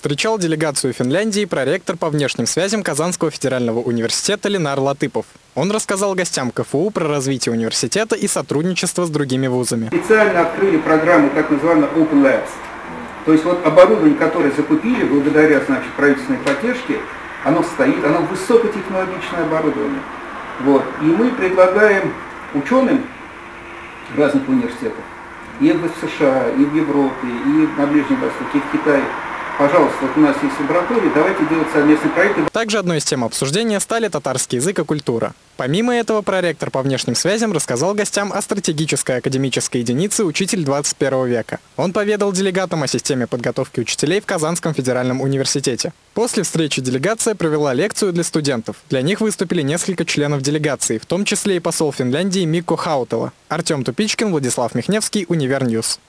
Встречал делегацию Финляндии проректор по внешним связям Казанского федерального университета Ленар Латыпов. Он рассказал гостям КФУ про развитие университета и сотрудничество с другими вузами. Специально открыли программу так называемую Open Labs. То есть вот оборудование, которое закупили благодаря значит, правительственной поддержке, оно стоит, оно высокотехнологичное оборудование. Вот. И мы предлагаем ученым разных университетов, и в США, и в Европе, и на Ближнем Востоке, и в Китае, пожалуйста, вот у нас есть лаборатория, давайте делать совместные проекты. Также одной из тем обсуждения стали татарский язык и культура. Помимо этого, проректор по внешним связям рассказал гостям о стратегической академической единице «Учитель 21 века». Он поведал делегатам о системе подготовки учителей в Казанском федеральном университете. После встречи делегация провела лекцию для студентов. Для них выступили несколько членов делегации, в том числе и посол Финляндии Микко Хаутела. Артем Тупичкин, Владислав Михневский, Univer News.